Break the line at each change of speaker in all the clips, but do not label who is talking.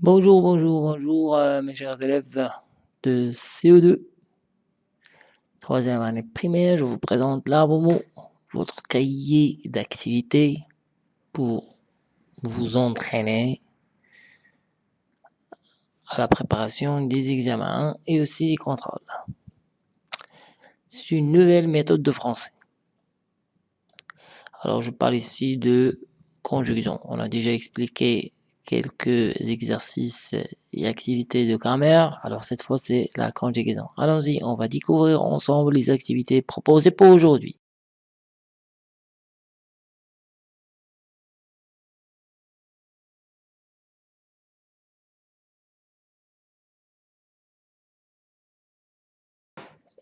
Bonjour, bonjour, bonjour euh, mes chers élèves de CE2, troisième année primaire, je vous présente là votre cahier d'activité pour vous entraîner à la préparation des examens et aussi des contrôles. C'est une nouvelle méthode de français. Alors je parle ici de conjugaison. On a déjà expliqué quelques exercices et activités de grammaire. Alors cette fois, c'est la conjugaison. Allons-y, on va découvrir ensemble les activités proposées pour aujourd'hui.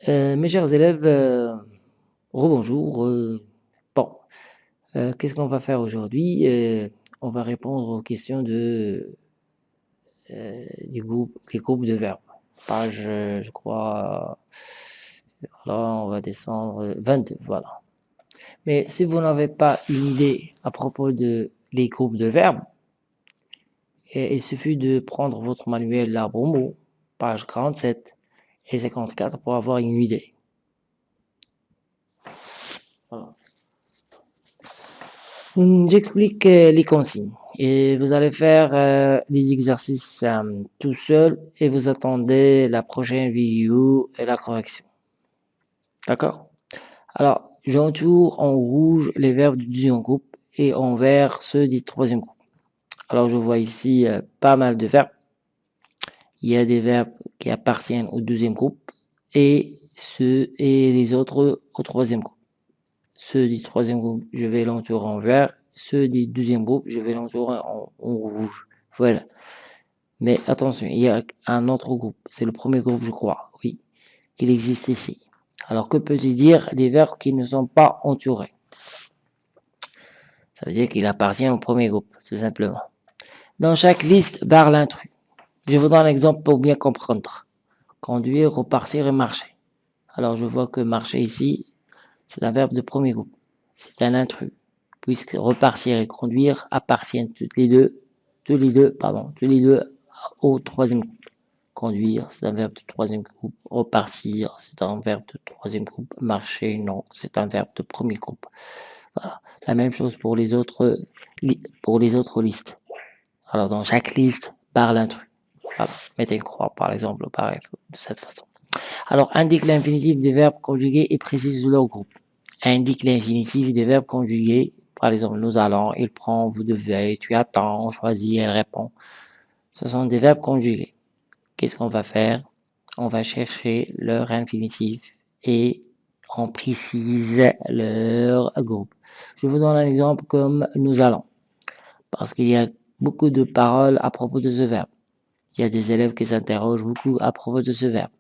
Euh, mes chers élèves, euh, rebonjour. Euh, bon, qu'est-ce qu'on va faire aujourd'hui? On va répondre aux questions de euh, groupe, les groupes de verbes. Page, je crois, là on va descendre 22, voilà. Mais si vous n'avez pas une idée à propos de les groupes de verbes, il suffit de prendre votre manuel l'arbre mot, page 47 et 54 pour avoir une idée. Voilà. Hum, j'explique euh, les consignes et vous allez faire euh, des exercices euh, tout seul et vous attendez la prochaine vidéo et la correction. D'accord? Alors, j'entoure en rouge les verbes du deuxième groupe et en vert ceux du troisième groupe. Alors, je vois ici pas mal de verbes. Il y a des verbes qui appartiennent au deuxième groupe et ceux et les autres au troisième groupe. Ceux du troisième groupe, je vais l'entourer en vert ceux du deuxième groupe, je vais l'entourer en, rouge. Voilà. Mais attention, il y a un autre groupe. C'est le premier groupe, je crois, oui, qu'il existe ici. Alors, que peut-il dire des verbes qui ne sont pas entourés? Ça veut dire qu'il appartient au premier groupe, tout simplement. Dans chaque liste, barre l'intrus. Je vous donne un exemple pour bien comprendre. Conduire, repartir et marcher. Alors, je vois que marcher ici, c'est un verbe de premier groupe. C'est un intrus puisque repartir et conduire appartiennent toutes les deux, tous les deux, pardon, tous les deux au troisième groupe. Conduire, c'est un verbe de troisième groupe. Repartir, c'est un verbe de troisième groupe. Marcher, non, c'est un verbe de premier groupe. Voilà. La même chose pour les autres, pour les autres listes. Alors, dans chaque liste, parle un truc. Mettez une croix, par exemple, pareil, de cette façon. Alors, indique l'infinitif des verbes conjugués et précise leur groupe. Indique l'infinitif des verbes conjugués par exemple, nous allons, il prend, vous devez, tu attends, on choisit, elle répond. Ce sont des verbes conjugués. Qu'est-ce qu'on va faire? On va chercher leur infinitif et on précise leur groupe. Je vous donne un exemple comme nous allons. Parce qu'il y a beaucoup de paroles à propos de ce verbe. Il y a des élèves qui s'interrogent beaucoup à propos de ce verbe.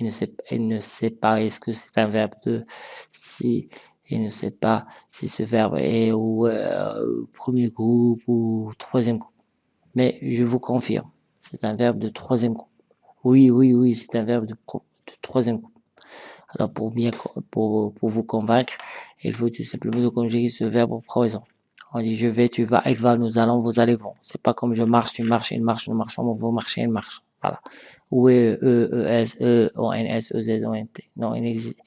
Ils ne sait pas est-ce que c'est un verbe de... Si il ne sait pas si ce verbe est au, euh, premier groupe ou troisième groupe. Mais je vous confirme, c'est un verbe de troisième groupe. Oui, oui, oui, c'est un verbe de, troisième groupe. Alors pour bien pour, pour vous convaincre, il faut tout simplement conjuguer ce verbe au présent. On dit je vais, tu vas, il va, nous allons, vous allez, vont. C'est pas comme je marche, tu marches, il marche, nous marchons, vous marchez, il marche. Voilà. Ou E, E, S, E, O, N, S, E, Z, O, N, T. Non, il existe.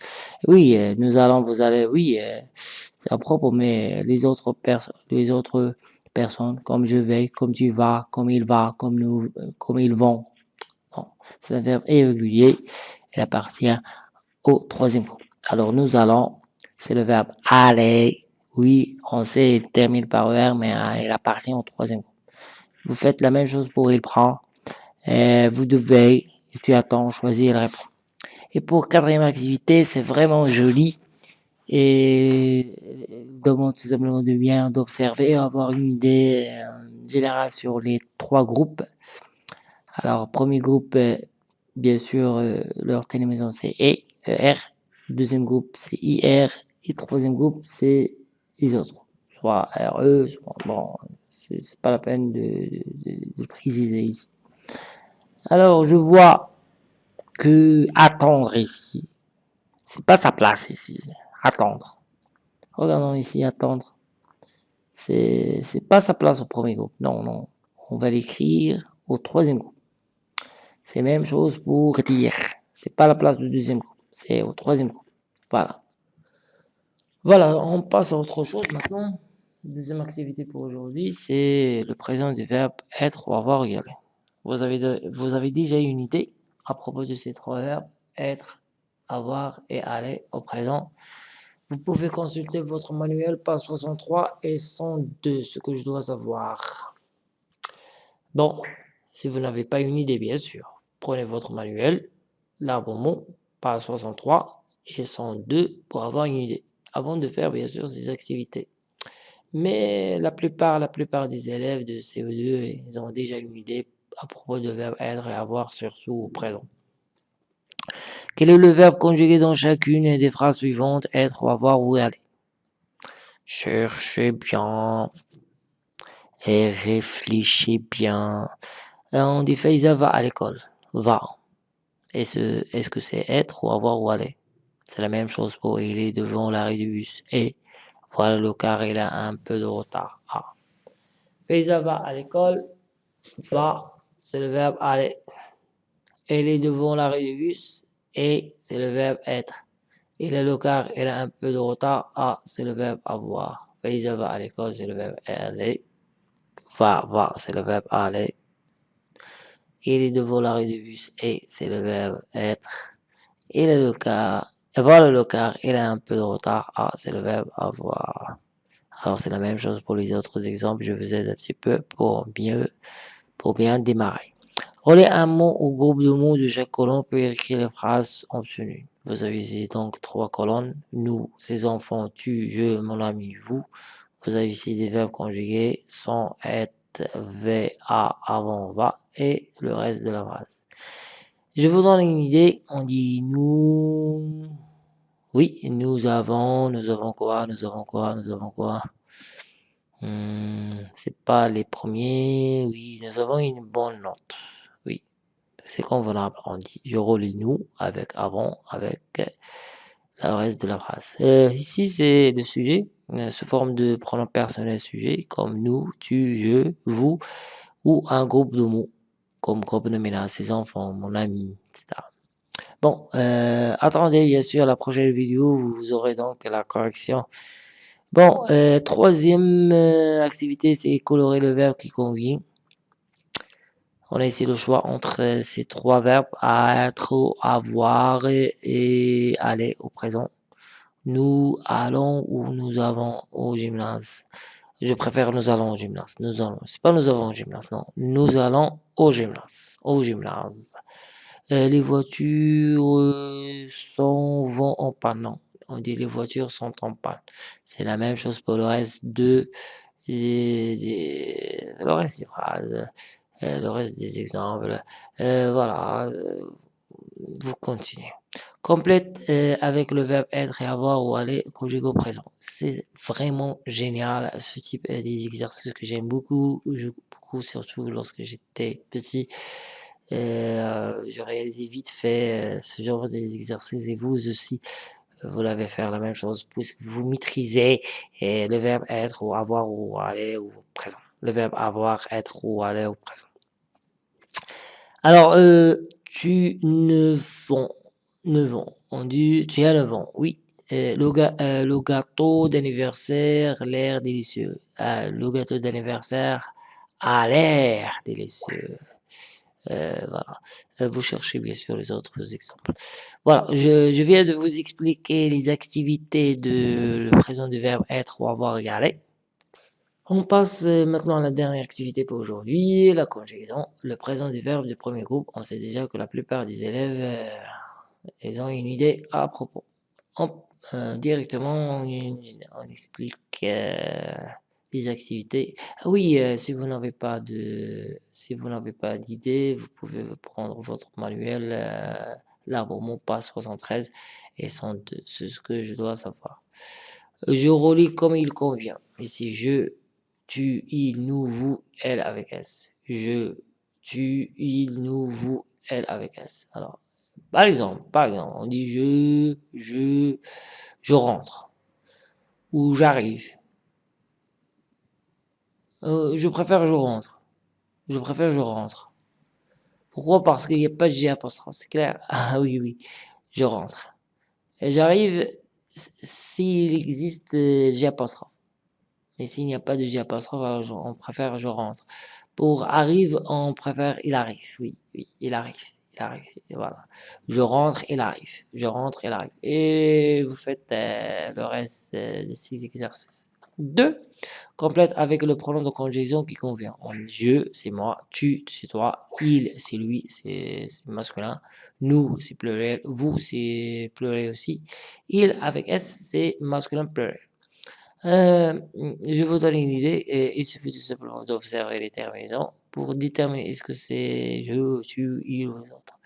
Oui, euh, nous allons, vous allez, oui, euh, c'est à propos, mais les autres personnes, les autres personnes, comme je vais, comme tu vas, comme il va, comme nous, comme ils vont. Non, c'est un verbe irrégulier. Il appartient au troisième groupe. Alors, nous allons, c'est le verbe aller. Oui, on sait, il termine par ER, mais euh, il appartient au troisième groupe. Vous faites la même chose pour il prend. Euh, vous devez, et tu attends, choisir la réponse. Et pour quatrième activité, c'est vraiment joli et demande tout simplement de bien d'observer, avoir une idée euh, générale sur les trois groupes. Alors, premier groupe, euh, bien sûr, leur télémaison c'est E, R. Deuxième groupe, c'est IR. Et troisième groupe, c'est les autres. Soit RE, soit, bon, c'est pas la peine de préciser ici. Alors, je vois que attendre ici, c'est pas sa place ici. Attendre. Regardons ici, attendre. C'est pas sa place au premier groupe. Non, non. On va l'écrire au troisième groupe. C'est même chose pour dire. C'est pas la place du deuxième groupe, c'est au troisième groupe. Voilà. Voilà, on passe à autre chose maintenant. Deuxième activité pour aujourd'hui, c'est le présent du verbe être ou avoir aller. Vous avez, vous avez déjà une idée à propos de ces trois verbes, être, avoir et aller au présent. Vous pouvez consulter votre manuel page 63 et 102, ce que je dois savoir. Bon, si vous n'avez pas une idée, bien sûr, prenez votre manuel, l'arbre mot, page 63 et 102 pour avoir une idée, avant de faire bien sûr ces activités. Mais la plupart, la plupart des élèves de CE2, ils ont déjà une idée à propos de verbe être et avoir, surtout au présent. Quel est le verbe conjugué dans chacune des phrases suivantes Être avoir ou aller? Cherchez bien et réfléchissez bien. On dit Faiza va à l'école. Va. Est-ce est -ce que c'est être ou avoir ou aller? C'est la même chose pour il est devant l'arrêt du bus. Et voilà le car, il a un peu de retard. Ah. Va à l'école. Va, c'est le verbe aller. Elle est devant l'arrêt du bus. Et, c'est le verbe être. Il est le car, il a un peu de retard. A, c'est le verbe avoir. Faiza va à l'école, c'est le verbe aller. Va, va, c'est le verbe aller. Il est devant l'arrêt du bus. Et, c'est le verbe être. Il est le car, voilà le car, il a un peu de retard. A, c'est le verbe avoir. Alors, c'est la même chose pour les autres exemples. Je vous aide un petit peu pour mieux, pour bien démarrer. Relais un mot au groupe de mots de chaque colonne pour écrire les phrases obtenues. Vous avez ici donc trois colonnes. Nous, ces enfants, tu, je, mon ami, vous. Vous avez ici des verbes conjugués, sont, être, v, a, avant, va et le reste de la phrase. Je vous donne une idée. On dit nous. Oui, nous avons, nous avons quoi, nous avons quoi, nous avons quoi? C'est pas les premiers. Oui, nous avons une bonne note c'est convenable. On dit je relis nous avec avant, avec le reste de la phrase. Euh, ici, c'est le sujet euh, sous forme de pronom personnel sujet, comme nous, tu, je, vous, ou un groupe de mots, comme groupe nominal, ses enfants, mon ami, etc. Bon, euh, attendez bien sûr la prochaine vidéo, vous aurez donc la correction. Bon, troisième activité, c'est colorer le verbe qui convient. On a ici le choix entre euh, ces trois verbes, être, avoir et, aller au présent. Nous allons ou nous avons au gymnase. Je préfère nous allons au gymnase. Nous allons. C'est pas nous avons au gymnase, non. Nous allons au gymnase. Au gymnase. Euh, les voitures euh, sont, vont en panne. On dit les voitures sont en panne. C'est la même chose pour le reste de, le reste des phrases. Euh, le reste des exemples. Euh, voilà, euh, vous continuez. Complète avec le verbe être et avoir ou aller conjugué au présent. C'est vraiment génial ce type des exercices que j'aime beaucoup, beaucoup surtout lorsque j'étais petit. je réalisais vite fait ce genre d'exercices et vous aussi vous l'avez faire la même chose puisque vous maîtrisez le verbe être ou avoir ou aller au présent. Le verbe avoir, être ou aller au présent. Alors, euh, tu ne vends, ne on dit tu as 9 ans, oui. Euh, euh, le, gâteau d'anniversaire, l'air délicieux. le gâteau d'anniversaire a l'air délicieux. Voilà. vous cherchez bien sûr les autres exemples. Voilà, je, je, viens de vous expliquer les activités de le présent du verbe être ou avoir égalé. On passe euh, maintenant à la dernière activité pour aujourd'hui, la conjugaison. Le présent des verbes du premier groupe, on sait déjà que la plupart des élèves, euh, ils ont une idée à propos. Euh, directement, on, explique les activités. Ah oui, si vous n'avez pas de, si vous n'avez pas d'idée, vous pouvez prendre votre manuel, l'arbre mon pas 73 et 102. C'est ce que je dois savoir. Je relis comme il convient. Ici, je tu, il, nous, vous, elle avec S. Je, tu, il, nous, vous, elle avec S. Alors, par exemple, par exemple, on dit je, je, je rentre. Ou j'arrive. Euh, je préfère je rentre. Je préfère je rentre. Pourquoi? Parce qu'il n'y a pas de G apostrophe, c'est clair Ah oui, oui, je rentre. J'arrive s'il existe euh, G apostrophe. Mais s'il n'y a pas de G apostrophe, alors on préfère je rentre. Pour arrive, on préfère il arrive. Oui, oui, il arrive. Il arrive. voilà. Je rentre, il arrive. Je rentre, il arrive. Et vous faites euh, le reste euh, de ces exercices. 2. Complète avec le pronom de conjugaison qui convient. je, c'est moi. Tu, c'est toi. Il, c'est lui, c'est masculin. Nous, c'est pluriel. Vous, c'est pluriel aussi. Il, avec S, c'est masculin pluriel. Euh, je vous donne une idée. Et il suffit tout simplement d'observer les terminaisons pour déterminer est-ce que c'est je, tu, il ou les autres.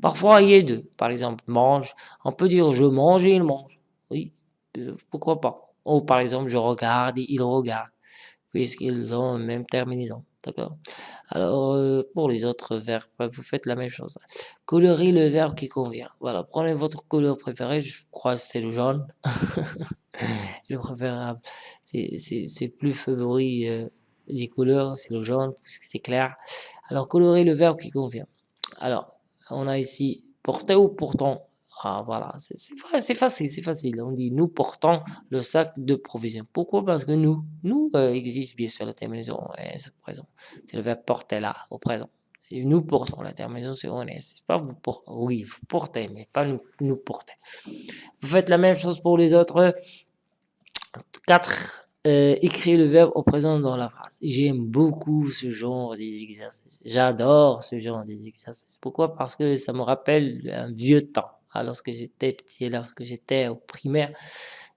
Parfois, il y a deux. Par exemple, mange. On peut dire je mange et il mange. Oui, euh, pourquoi pas. Ou par exemple, je regarde et il regarde, puisqu'ils ont même terminaison. D'accord? Alors, euh, pour les autres verbes, vous faites la même chose. Colorer le verbe qui convient. Voilà, prenez votre couleur préférée. Je crois que c'est le jaune. le préférable. C'est plus favori euh, des couleurs, c'est le jaune, puisque c'est clair. Alors, colorer le verbe qui convient. Alors, on a ici porter ou pourtant ah, voilà, c'est facile, c'est facile. On dit nous portons le sac de provisions. Pourquoi? Parce que nous, nous euh, existe bien sûr la terminaison S au présent. C'est le verbe porter là, au présent. Et nous portons la terminaison c'est on est. pas vous portez, oui, vous portez, mais pas nous, nous porter. Vous faites la même chose pour les autres. 4. Euh, écrire le verbe au présent dans la phrase. J'aime beaucoup ce genre d'exercice. J'adore ce genre d'exercice. Pourquoi? Parce que ça me rappelle un vieux temps lorsque j'étais petit, lorsque j'étais au primaire,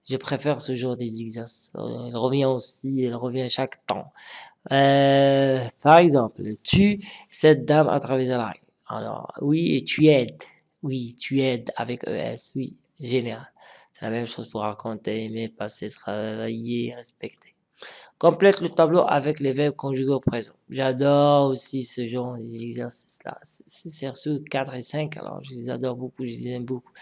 je préfère ce genre d'exercice. Euh, il revient aussi, il revient chaque temps. Euh, par exemple, tu, cette dame a traversé la rue. Alors, oui, tu aides. Oui, tu aides avec ES. Oui, génial. C'est la même chose pour raconter, aimer, passer, travailler, respecter. Complète le tableau avec les verbes conjugués au présent. J'adore aussi ce genre d'exercices-là. C'est surtout 4 et 5, alors je les adore beaucoup, je les aime beaucoup.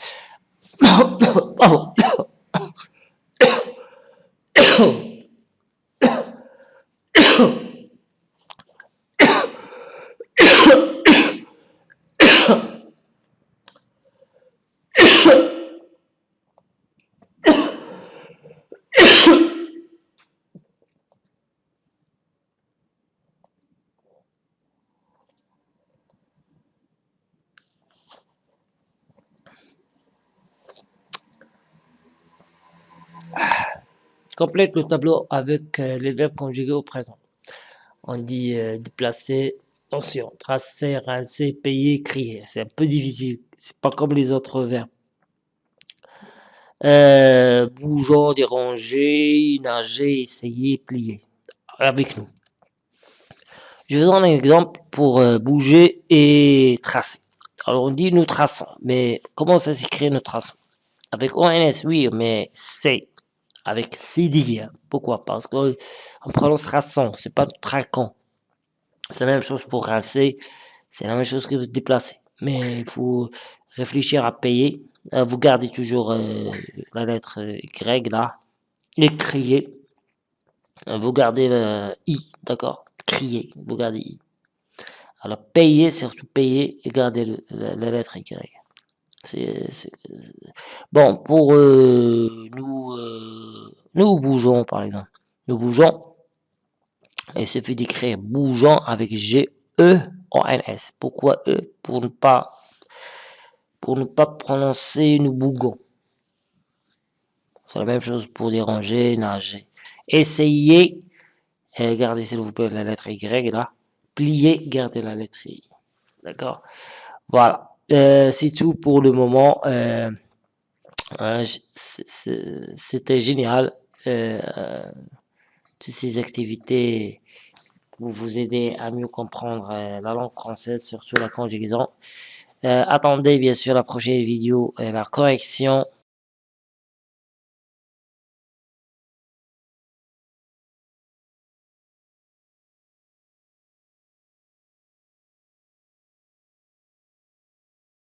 Complète le tableau avec euh, les verbes conjugués au présent. On dit euh, déplacer, attention, tracer, rincer, payer, crier. C'est un peu difficile. C'est pas comme les autres verbes. Euh, bougeons, déranger, nager, essayer, plier. Avec nous. Je vous donne un exemple pour euh, bouger et tracer. Alors on dit nous traçons, mais comment ça s'écrit nous traçons? Avec ONS, oui, mais c'est avec CD. Pourquoi? Parce qu'on prononce raçon, c'est pas traquant. C'est la même chose pour rincer, c'est la même chose que déplacer. Mais il faut réfléchir à payer. Euh, vous gardez toujours euh, la lettre Y là, et crier. Euh, vous gardez le I, d'accord? Crier, vous gardez I. Alors payer, surtout payer et garder la, lettre Y. Bon, pour nous nous bougeons, par exemple. Nous bougeons. Il suffit d'écrire bougeons avec G-E-O-N-S. Pourquoi E? Pour ne pas pour ne pas prononcer nous bougons. C'est la même chose pour déranger, nager. Essayez, gardez s'il vous plaît la lettre Y là. Pliez, gardez la lettre I. D'accord? Voilà. Euh, c'est tout pour le moment. Euh, euh, c'était génial. Euh, toutes ces activités pour vous aider à mieux comprendre euh, la langue française, surtout la conjugaison. Euh, attendez bien sûr la prochaine vidéo, la correction